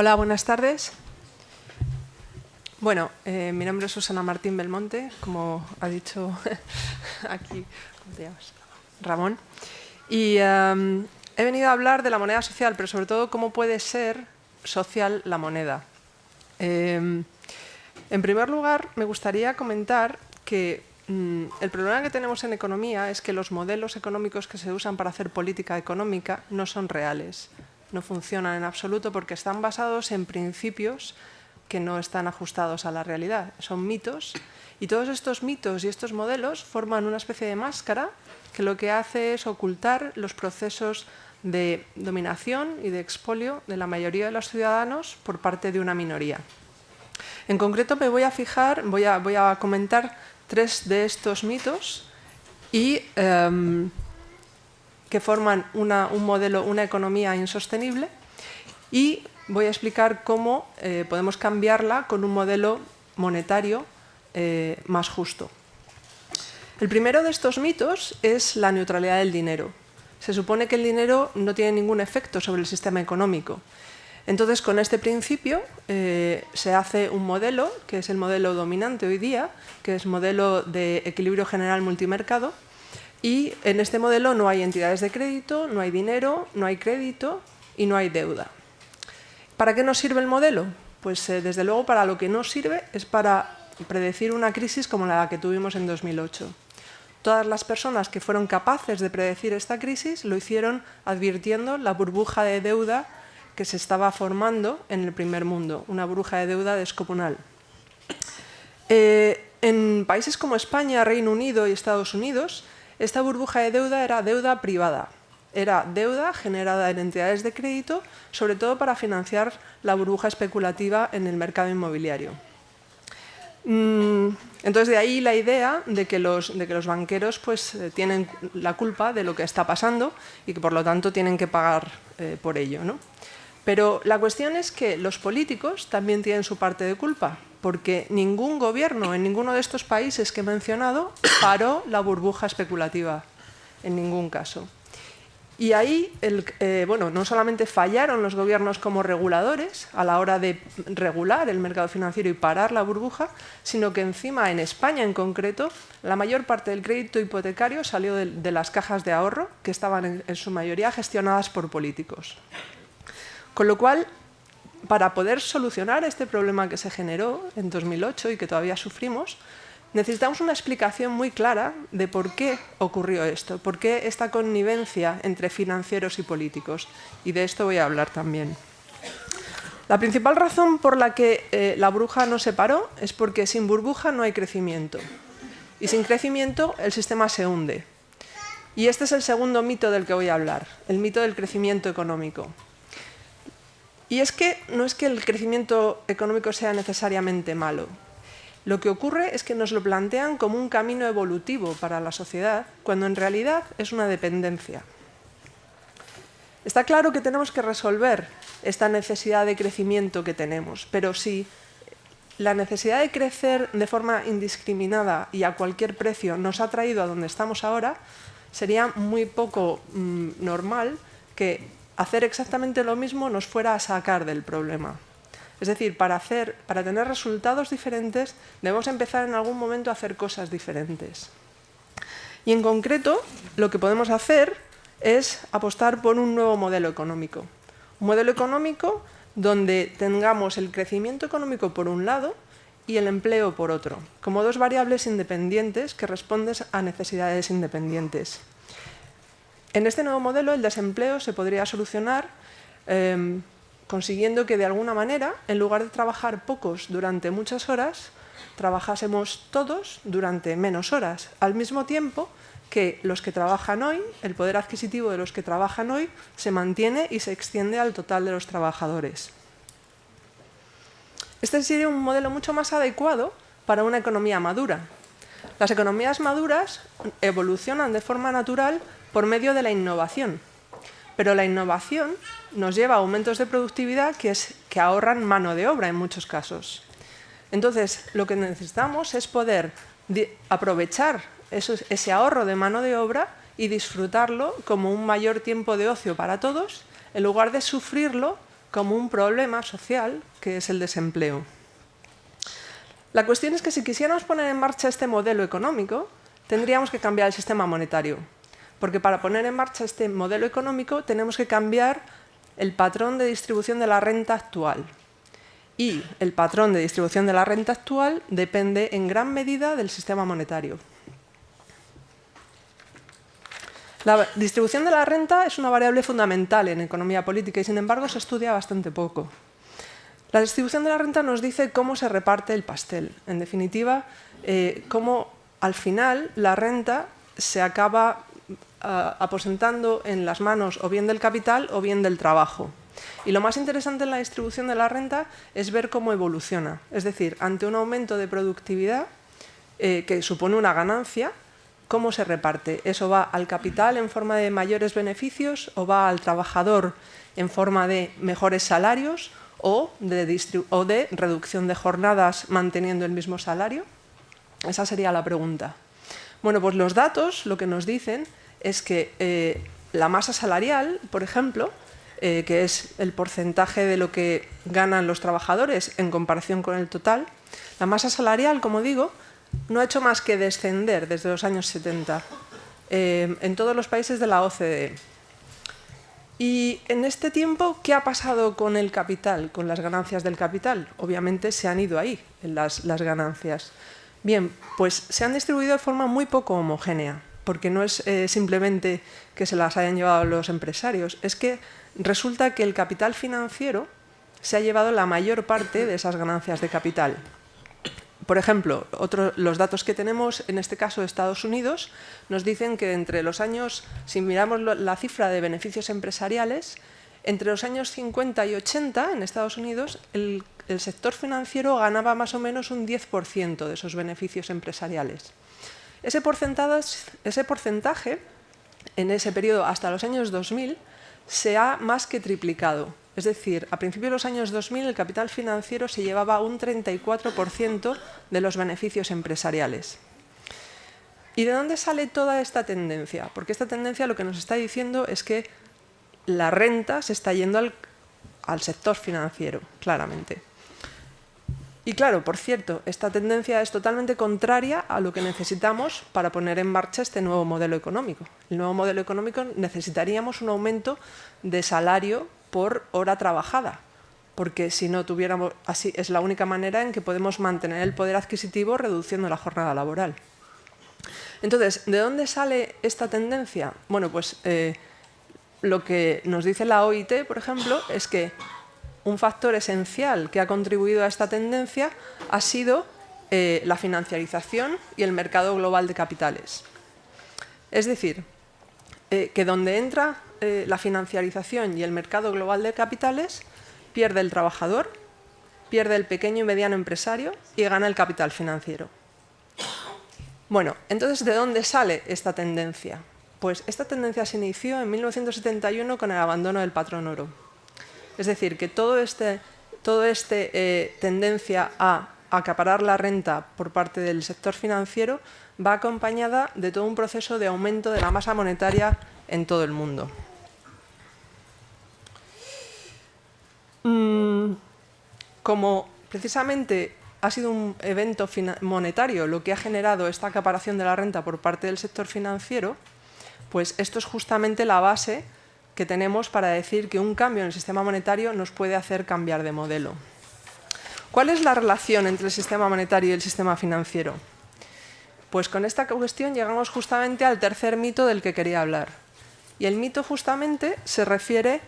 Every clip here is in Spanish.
Hola, buenas tardes. Bueno, eh, mi nombre es Susana Martín Belmonte, como ha dicho aquí. Ramón. Y em, he venido a hablar de la moneda social, pero sobre todo cómo puede ser social la moneda. Em, en primer lugar, me gustaría comentar que mm, el problema que tenemos en economía es que los modelos económicos que se usan para hacer política económica no son reales no funcionan en absoluto porque están basados en principios que no están ajustados a la realidad. Son mitos y todos estos mitos y estos modelos forman una especie de máscara que lo que hace es ocultar los procesos de dominación y de expolio de la mayoría de los ciudadanos por parte de una minoría. En concreto me voy a fijar, voy a, voy a comentar tres de estos mitos y em, que forman un modelo, una economía insostenible y voy a explicar cómo eh, podemos cambiarla con un modelo monetario eh, más justo. El primero de estos mitos es la neutralidad del dinero. Se supone que el dinero no tiene ningún efecto sobre el sistema económico. Entonces, con este principio eh, se hace un modelo, que es el modelo dominante hoy día, que es modelo de equilibrio general multimercado, y en este modelo no hay entidades de crédito, no hay dinero, no hay crédito y no hay deuda. ¿Para qué nos sirve el modelo? Pues eh, desde luego para lo que no sirve es para predecir una crisis como la que tuvimos en 2008. Todas las personas que fueron capaces de predecir esta crisis lo hicieron advirtiendo la burbuja de deuda que se estaba formando en el primer mundo, una burbuja de deuda descomunal. Eh, en países como España, Reino Unido y Estados Unidos, esta burbuja de deuda era deuda privada. Era deuda generada en entidades de crédito, sobre todo para financiar la burbuja especulativa en el mercado inmobiliario. Mm, entonces, de ahí la idea de que los, de que los banqueros pues, eh, tienen la culpa de lo que está pasando y que por lo tanto tienen que pagar eh, por ello. ¿no? Pero la cuestión es que los políticos también tienen su parte de culpa, porque ningún gobierno en ninguno de estos países que he mencionado paró la burbuja especulativa, en ningún caso. Y ahí, eh, bueno, no solamente fallaron los gobiernos como reguladores a la hora de regular el mercado financiero y parar la burbuja, sino que encima, en España en concreto, la mayor parte del crédito hipotecario salió de, las cajas de ahorro, que estaban en su mayoría gestionadas por políticos. Con lo cual, para poder solucionar este problema que se generó en 2008 y que todavía sufrimos, necesitamos una explicación muy clara de por qué ocurrió esto, por qué esta connivencia entre financieros y políticos. Y de esto voy a hablar también. La principal razón por la que eh, la burbuja no se paró es porque sin burbuja no hay crecimiento. Y sin crecimiento el sistema se hunde. Y este es el segundo mito del que voy a hablar, el mito del crecimiento económico. Y es que no es que el crecimiento económico sea necesariamente malo. Lo que ocurre es que nos lo plantean como un camino evolutivo para la sociedad, cuando en realidad es una dependencia. Está claro que tenemos que resolver esta necesidad de crecimiento que tenemos, pero si la necesidad de crecer de forma indiscriminada y a cualquier precio nos ha traído a donde estamos ahora, sería muy poco mm, normal que hacer exactamente lo mismo nos fuera a sacar del problema. Es decir, para, hacer, para tener resultados diferentes debemos empezar en algún momento a hacer cosas diferentes. Y en concreto, lo que podemos hacer es apostar por un nuevo modelo económico. Un modelo económico donde tengamos el crecimiento económico por un lado y el empleo por otro, como dos variables independientes que responden a necesidades independientes. En este nuevo modelo el desempleo se podría solucionar em, consiguiendo que de alguna manera, en lugar de trabajar pocos durante muchas horas, trabajásemos todos durante menos horas, al mismo tiempo que los que trabajan hoy, el poder adquisitivo de los que trabajan hoy, se mantiene y se extiende al total de los trabajadores. Este sería un modelo mucho más adecuado para una economía madura. Las economías maduras evolucionan de forma natural por medio de la innovación. Pero la innovación nos lleva a aumentos de productividad que, es, que ahorran mano de obra en muchos casos. Entonces, lo que necesitamos es poder aprovechar ese ahorro de mano de obra y disfrutarlo como un mayor tiempo de ocio para todos, en lugar de sufrirlo como un problema social que es el desempleo. La cuestión es que si quisiéramos poner en marcha este modelo económico, tendríamos que cambiar el sistema monetario, porque para poner en marcha este modelo económico tenemos que cambiar el patrón de distribución de la renta actual. Y el patrón de distribución de la renta actual depende en gran medida del sistema monetario. La distribución de la renta es una variable fundamental en economía política y sin embargo se estudia bastante poco. La distribución de la renta nos dice cómo se reparte el pastel. En definitiva, eh, cómo al final la renta se acaba aposentando en las manos o bien del capital o bien del trabajo. Y lo más interesante en la distribución de la renta es ver cómo evoluciona. Es decir, ante un aumento de productividad eh, que supone una ganancia, ¿Cómo se reparte? ¿Eso va al capital en forma de mayores beneficios o va al trabajador en forma de mejores salarios o de, reducción de jornadas manteniendo el mismo salario? Esa sería la pregunta. Bueno, pues los datos lo que nos dicen es que eh, la masa salarial, por ejemplo, eh, que es el porcentaje de lo que ganan los trabajadores en comparación con el total, la masa salarial, como digo, no ha hecho más que descender desde los años 70 eh, en todos los países de la OCDE. Y en este tiempo, ¿qué ha pasado con el capital, con las ganancias del capital? Obviamente se han ido ahí las, ganancias. Bien, pues se han distribuido de forma muy poco homogénea, porque no es eh, simplemente que se las hayan llevado los empresarios, es que resulta que el capital financiero se ha llevado la mayor parte de esas ganancias de capital. Por ejemplo, los datos que tenemos, en este caso de Estados Unidos, nos dicen que entre los años, si miramos la cifra de beneficios empresariales, entre los años 50 y 80 en Estados Unidos, el, sector financiero ganaba más o menos un 10% de esos beneficios empresariales. Ese porcentaje, en ese periodo hasta los años 2000, se ha más que triplicado. Es decir, a principios de los años 2000 el capital financiero se llevaba un 34% de los beneficios empresariales. ¿Y de dónde sale toda esta tendencia? Porque esta tendencia lo que nos está diciendo es que la renta se está yendo al, al sector financiero, claramente. Y claro, por cierto, esta tendencia es totalmente contraria a lo que necesitamos para poner en marcha este nuevo modelo económico. El nuevo modelo económico necesitaríamos un aumento de salario por hora trabajada, porque si no tuviéramos, así es la única manera en que podemos mantener el poder adquisitivo reduciendo la jornada laboral. Entonces, ¿de dónde sale esta tendencia? Bueno, pues eh, lo que nos dice la OIT, por ejemplo, es que un factor esencial que ha contribuido a esta tendencia ha sido eh, la financiarización y el mercado global de capitales. Es decir, eh, que donde entra eh, la financiarización y el mercado global de capitales, pierde el trabajador, pierde el pequeño y mediano empresario y gana el capital financiero. Bueno, entonces, ¿de dónde sale esta tendencia? Pues esta tendencia se inició en 1971 con el abandono del patrón oro. Es decir, que todo este, todo este eh, tendencia a acaparar la renta por parte del sector financiero va acompañada de todo un proceso de aumento de la masa monetaria en todo el mundo. Mm, como precisamente ha sido un evento monetario lo que ha generado esta acaparación de la renta por parte del sector financiero, pues esto es justamente la base que tenemos para decir que un cambio en el sistema monetario nos puede hacer cambiar de modelo. ¿Cuál es la relación entre el sistema monetario y el sistema financiero? Pues con esta cuestión llegamos justamente al tercer mito del que quería hablar. Y el mito justamente se refiere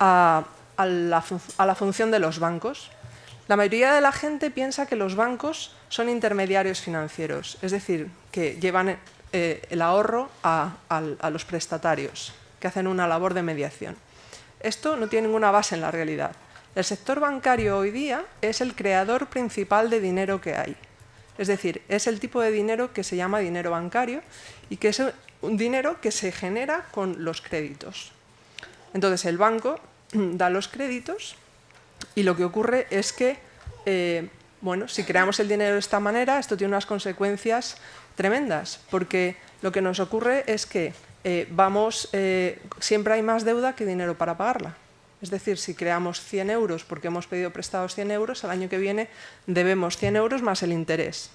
a a la, función de los bancos. La mayoría de la gente piensa que los bancos son intermediarios financieros, es decir, que llevan eh, el ahorro a, los prestatarios, que hacen una labor de mediación. Esto no tiene ninguna base en la realidad. El sector bancario hoy día es el creador principal de dinero que hay. Es decir, es el tipo de dinero que se llama dinero bancario y que es un dinero que se genera con los créditos. Entonces el banco da los créditos y lo que ocurre es que, eh, bueno, si creamos el dinero de esta manera, esto tiene unas consecuencias tremendas, porque lo que nos ocurre es que eh, vamos, eh, siempre hay más deuda que dinero para pagarla. Es decir, si creamos 100 euros porque hemos pedido prestados 100 euros, al año que viene debemos 100 euros más el interés.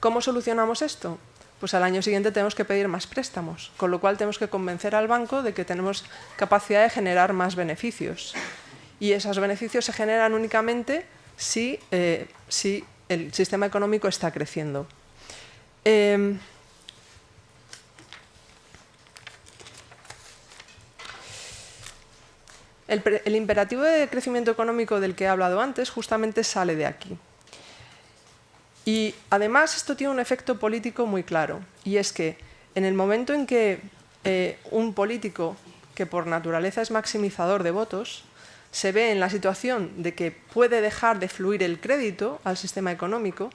¿Cómo solucionamos esto? Pues al año siguiente tenemos que pedir más préstamos, con lo cual tenemos que convencer al banco de que tenemos capacidad de generar más beneficios. Y esos beneficios se generan únicamente si, eh, si el sistema económico está creciendo. Em, el, imperativo de crecimiento económico del que he hablado antes justamente sale de aquí. Y además esto tiene un efecto político muy claro, y es que en el momento en que eh, un político que por naturaleza es maximizador de votos, se ve en la situación de que puede dejar de fluir el crédito al sistema económico,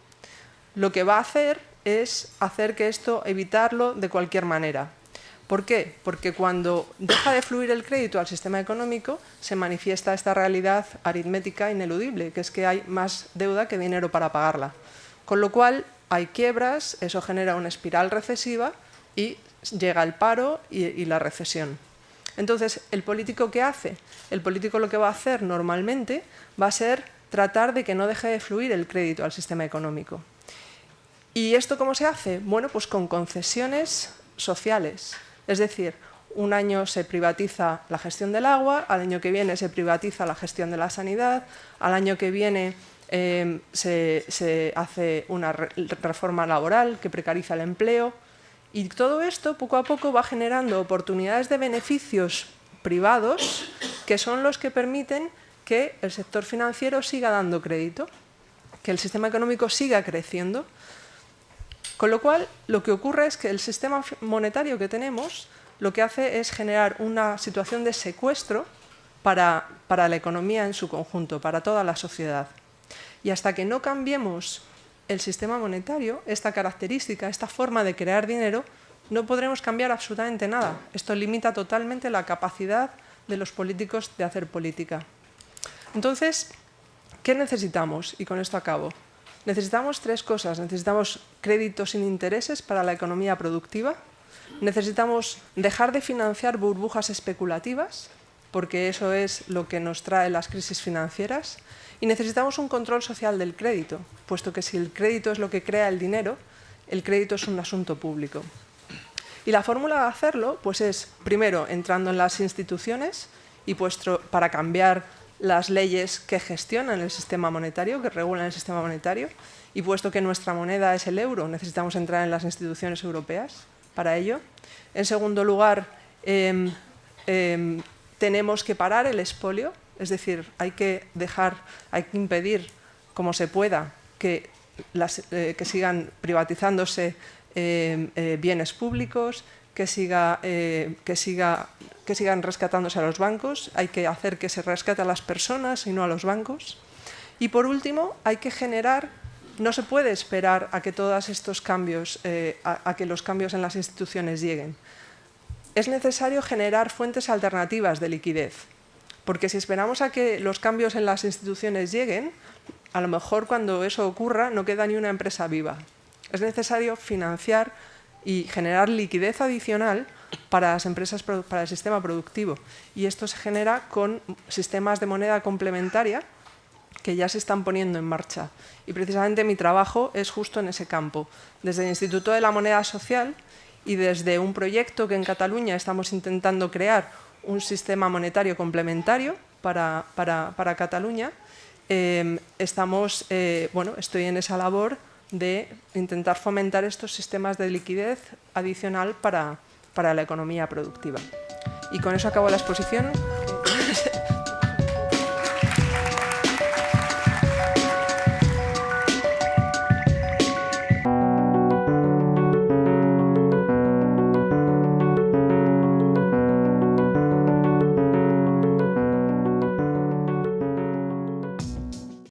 lo que va a hacer es hacer que esto, evitarlo de cualquier manera. ¿Por qué? Porque cuando deja de fluir el crédito al sistema económico, se manifiesta esta realidad aritmética ineludible, que es que hay más deuda que dinero para pagarla. Con lo cual, hay quiebras, eso genera una espiral recesiva y llega el paro y, la recesión. Entonces, ¿el político qué hace? El político lo que va a hacer normalmente va a ser tratar de que no deje de fluir el crédito al sistema económico. ¿Y esto cómo se hace? Bueno, pues con concesiones sociales. Es decir, un año se privatiza la gestión del agua, al año que viene se privatiza la gestión de la sanidad, al año que viene se, se, hace una reforma laboral que precariza el empleo, y todo esto poco a poco va generando oportunidades de beneficios privados que son los que permiten que el sector financiero siga dando crédito, que el sistema económico siga creciendo. Con lo cual, lo que ocurre es que el sistema monetario que tenemos lo que hace es generar una situación de secuestro para, para la economía en su conjunto, para toda la sociedad. Y hasta que no cambiemos el sistema monetario, esta característica, esta forma de crear dinero, no podremos cambiar absolutamente nada. Esto limita totalmente la capacidad de los políticos de hacer política. Entonces, ¿qué necesitamos? Y con esto acabo. Necesitamos tres cosas. Necesitamos créditos sin intereses para la economía productiva. Necesitamos dejar de financiar burbujas especulativas, porque eso es lo que nos trae las crisis financieras. Y necesitamos un control social del crédito, puesto que si el crédito es lo que crea el dinero, el crédito es un asunto público. Y la fórmula de hacerlo pues es, primero, entrando en las instituciones y puesto para cambiar las leyes que gestionan el sistema monetario, que regulan el sistema monetario, y puesto que nuestra moneda es el euro, necesitamos entrar en las instituciones europeas para ello. En segundo lugar, eh, eh, tenemos que parar el expolio, es decir, hay que dejar, hay que impedir como se pueda que, las, eh, que sigan privatizándose eh, eh, bienes públicos, que, siga, que, siga, que sigan rescatándose a los bancos, hay que hacer que se rescate a las personas y no a los bancos. Y por último, hay que generar, no se puede esperar a que todos estos cambios, a que los cambios en las instituciones lleguen es necesario generar fuentes alternativas de liquidez, porque si esperamos a que los cambios en las instituciones lleguen, a lo mejor cuando eso ocurra no queda ni una empresa viva. Es necesario financiar y generar liquidez adicional para las empresas, para el sistema productivo. Y esto se genera con sistemas de moneda complementaria que ya se están poniendo en marcha. Y precisamente mi trabajo es justo en ese campo. Desde el Instituto de la Moneda Social y desde un proyecto que en Cataluña estamos intentando crear un sistema monetario complementario para, para, Cataluña, em, estamos, eh, bueno, estoy en esa labor de intentar fomentar estos sistemas de liquidez adicional para, para la economía productiva. Y con eso acabo la exposición.